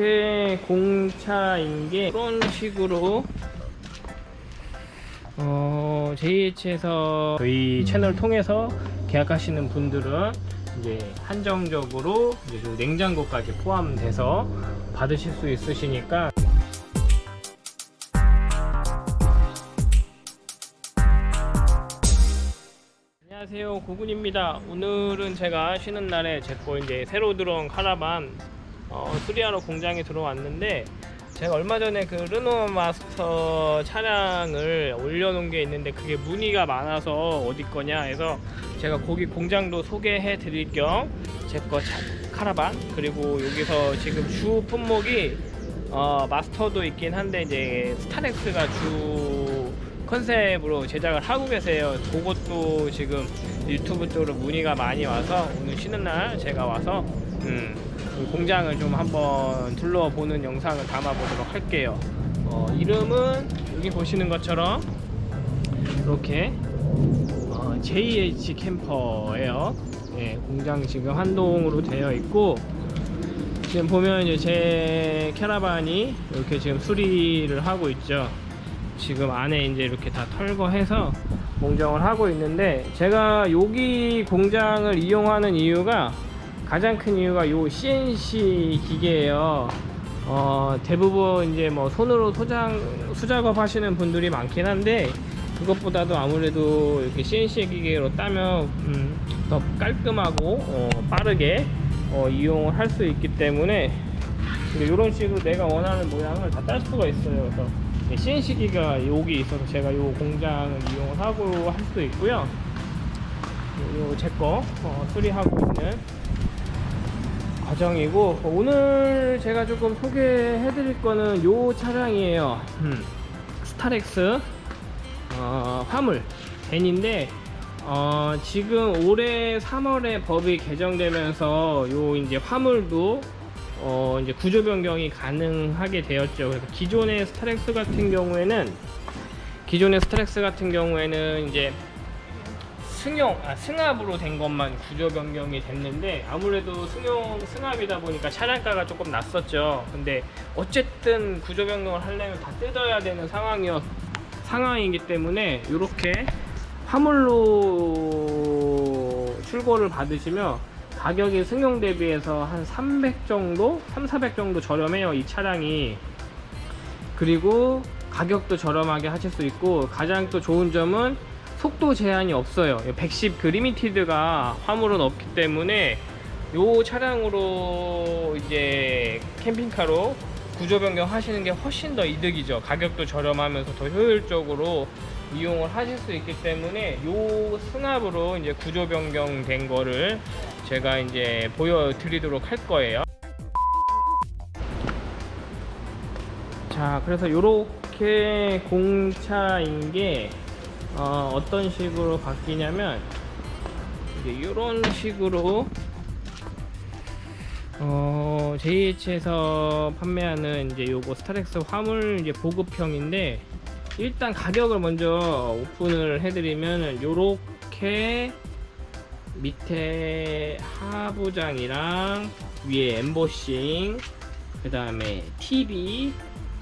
요렇게 공차인 게 이런 식으로 어, JH에서 저희 채널 통해서 계약하시는 분들은 이제 한정적으로 이제 요 냉장고까지 포함돼서 받으실 수 있으시니까. 안녕하세요. 고군입니다. 오늘은 제가 쉬는 날에 제거 이제 새로 들어온 카라반 어, 수리하러 공장에 들어왔는데 제가 얼마 전에 그 르노 마스터 차량을 올려놓은 게 있는데 그게 문의가 많아서 어디 거냐 해서 제가 거기 공장도 소개해 드릴 겸 제 거 카라반 그리고 여기서 지금 주 품목이 어, 마스터도 있긴 한데 이제 스타렉스가 주 컨셉으로 제작을 하고 계세요. 그것도 지금 유튜브 쪽으로 문의가 많이 와서 오늘 쉬는 날 제가 와서 음, 공장을 좀 한번 둘러보는 영상을 담아보도록 할게요. 어, 이름은 여기 보시는 것처럼 이렇게 어, JH 캠퍼예요. 예, 공장 지금 한동으로 되어 있고 지금 보면 이제 제 캐러반이 이렇게 지금 수리를 하고 있죠. 지금 안에 이제 이렇게 다 털거해서 공정을 하고 있는데 제가 여기 공장을 이용하는 이유가 가장 큰 이유가 요 CNC 기계예요. 어, 대부분 이제 뭐 손으로 소장 수작업 하시는 분들이 많긴 한데 그것보다도 아무래도 이렇게 CNC 기계로 따면 음, 더 깔끔하고 어, 빠르게 어, 이용을 할 수 있기 때문에 이런 식으로 내가 원하는 모양을 다 딸 수가 있어요. 그래서 CNC 기가 여기 있어서 제가 요 공장을 이용을 하고 할 수도 있고요. 요 제거 어, 수리하고 있는 과정이고 오늘 제가 조금 소개해 드릴 거는 요 차량이에요 음, 스타렉스 어, 화물 밴인데 어, 지금 올해 3월에 법이 개정되면서 요 이제 화물도 어, 이제 구조 변경이 가능하게 되었죠. 그래서 기존의 스타렉스 같은 경우에는 기존의 스타렉스 같은 경우에는 이제 승용, 아, 승합으로 된 것만 구조 변경이 됐는데 아무래도 승용, 승합이다 보니까 차량가가 조금 났었죠. 근데 어쨌든 구조 변경을 하려면 다 뜯어야 되는 상황이었, 상황이기 때문에 이렇게 화물로 출고를 받으시면 가격이 승용 대비해서 한 300 정도? 3, 400 정도 저렴해요 이 차량이 그리고 가격도 저렴하게 하실 수 있고 가장 또 좋은 점은 속도 제한이 없어요. 110 그 limited가 화물은 없기 때문에 이 차량으로 이제 캠핑카로 구조 변경 하시는 게 훨씬 더 이득이죠. 가격도 저렴하면서 더 효율적으로 이용을 하실 수 있기 때문에 이 승합으로 이제 구조 변경된 거를 제가 이제 보여드리도록 할 거예요. 자 그래서 이렇게 공차인 게 어, 떤 식으로 바뀌냐면 이런 식으로 어, JH에서 판매하는 이제 요거 스타렉스 화물 이제 보급형인데 일단 가격을 먼저 오픈을 해드리면 요렇게 밑에 하부장이랑 위에 엠보싱 그 다음에 TV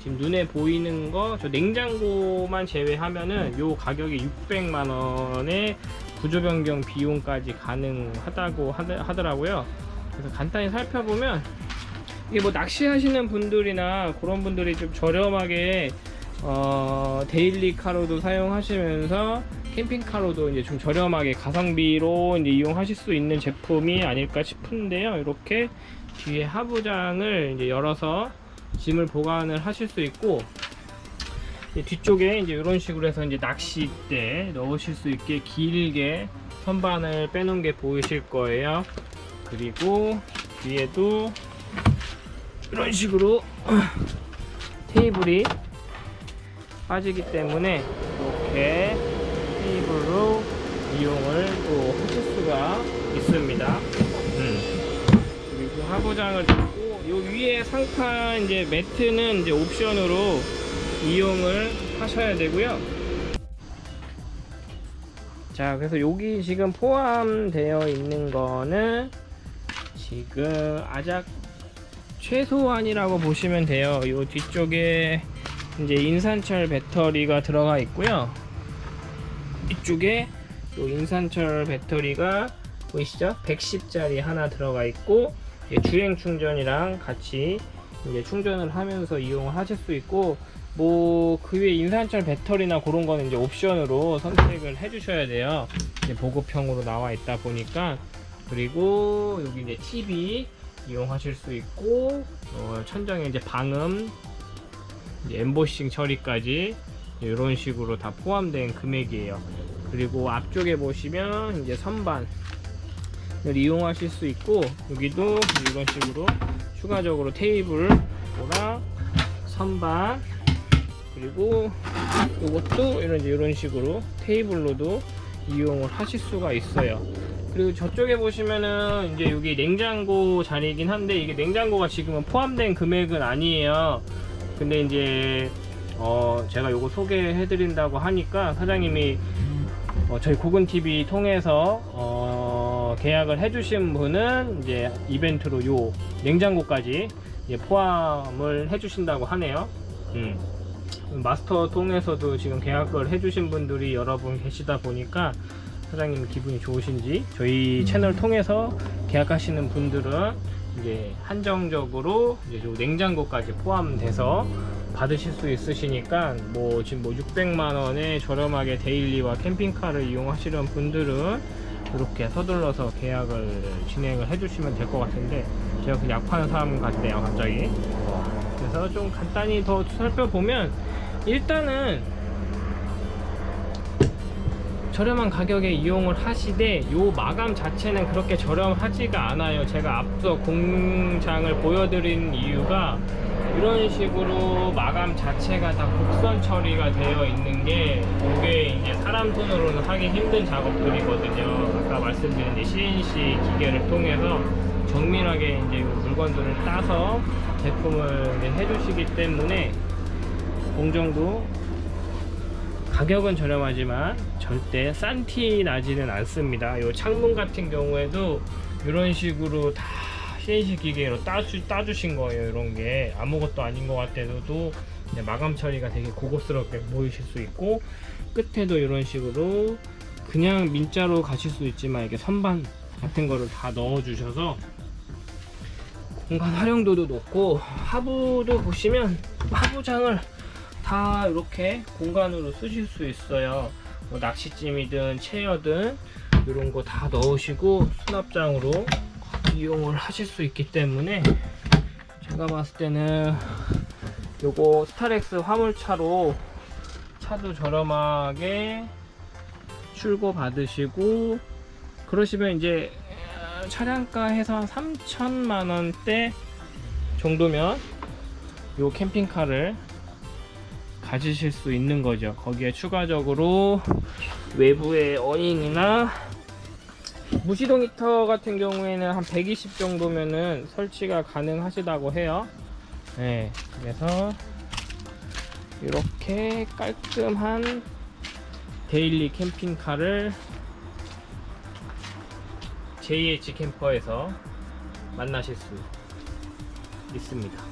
지금 눈에 보이는 거 저 냉장고만 제외하면은 요 가격이 600만원에 구조 변경 비용까지 가능하다고 하더라고요 그래서 간단히 살펴보면 이게 뭐 낚시하시는 분들이나 그런 분들이 좀 저렴하게 어, 데일리 카로도 사용하시면서 캠핑카로도 이제 좀 저렴하게 가성비로 이제 이용하실 수 있는 제품이 아닐까 싶은데요. 이렇게 뒤에 하부장을 이제 열어서 짐을 보관을 하실 수 있고 뒤쪽에 이제 이런 식으로 해서 이제 낚싯대 넣으실 수 있게 길게 선반을 빼놓은 게 보이실 거예요. 그리고 뒤에도 이런 식으로 테이블이 빠지기 때문에 이렇게 테이블로 이용을 또 하실 수가 하부장을 잡고 요 위에 상판 이제 매트는 이제 옵션으로 이용을 하셔야 되고요 자 그래서 여기 지금 포함되어 있는 거는 지금 아작 최소한이라고 보시면 돼요. 이 뒤쪽에 이제 인산철 배터리가 들어가 있고요. 이쪽에 요 인산철 배터리가 보이시죠? 110짜리 하나 들어가 있고 주행 충전이랑 같이 이제 충전을 하면서 이용을 하실 수 있고 뭐 그 위에 인산철 배터리나 그런 거는 이제 옵션으로 선택을 해 주셔야 돼요. 이제 보급형으로 나와 있다 보니까 그리고 여기 이제 TV 이용하실 수 있고 어, 천장에 이제 방음 이제 엠보싱 처리까지 이런 식으로 다 포함된 금액이에요. 그리고 앞쪽에 보시면 이제 선반을 이용하실 수 있고 여기도 이런 식으로 추가적으로 테이블이랑 선반 그리고 이것도 이런 이런 식으로 테이블로도 이용을 하실 수가 있어요. 그리고 저쪽에 보시면은 이제 여기 냉장고 자리이긴 한데 이게 냉장고가 지금은 포함된 금액은 아니에요. 근데 이제 어 제가 요거 소개해 드린다고 하니까 사장님이 어 저희 고근 TV 통해서 어 계약을 해주신 분은 이제 이벤트로 요 냉장고까지 포함을 해주신다고 하네요. 음. 마스터 통해서도 지금 계약을 해주신 분들이 여러 분 계시다 보니까 사장님 기분이 좋으신지 저희 채널 통해서 계약하시는 분들은 이제 한정적으로 이제 요 냉장고까지 포함돼서 받으실 수 있으시니까 뭐 지금 뭐 600만 원에 저렴하게 데일리와 캠핑카를 이용하시는 분들은 이렇게 서둘러서 계약을 진행을 해주시면 될 것 같은데 제가 그 약파는 사람 같네요 갑자기. 그래서 좀 간단히 더 살펴보면 일단은 저렴한 가격에 이용을 하시되 요 마감 자체는 그렇게 저렴하지가 않아요. 제가 앞서 공장을 보여드린 이유가 이런 식으로 마감 자체가 다 곡선 처리가 되어 있는 게 이게 이제 사람 손으로는 하기 힘든 작업들이거든요 아까 말씀드린 이제 CNC 기계를 통해서 정밀하게 이제 물건들을 따서 제품을 해주시기 때문에 공정도 가격은 저렴하지만 절대 싼 티 나지는 않습니다. 이 창문 같은 경우에도 이런 식으로 다 CNC 기계로 따주, 따주신 거예요. 이런 게 아무것도 아닌 것 같아도 마감 처리가 되게 고급스럽게 보이실 수 있고 끝에도 이런 식으로 그냥 민자로 가실 수 있지만 이렇게 선반 같은 거를 다 넣어 주셔서 공간 활용도도 높고 하부도 보시면 하부장을 다 이렇게 공간으로 쓰실 수 있어요 뭐 낚시찜이든 체어든 이런 거 다 넣으시고 수납장으로 이용을 하실 수 있기 때문에 제가 봤을 때는 요거 스타렉스 화물차로 차도 저렴하게 출고 받으시고 그러시면 이제 차량가 해서 한 3천만 원대 정도면 요 캠핑카를 가지실 수 있는 거죠. 거기에 추가적으로 외부의 어닝이나 무시동 히터 같은 경우에는 한 120 정도면은 설치가 가능하시다고 해요. 네 그래서 이렇게 깔끔한 데일리 캠핑카를 JH 캠퍼에서 만나실 수 있습니다